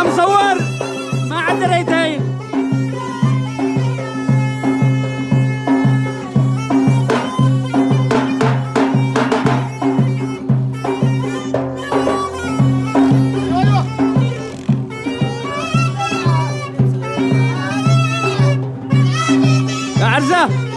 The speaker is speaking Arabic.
عم صور؟ ما عاد ريتين عرزه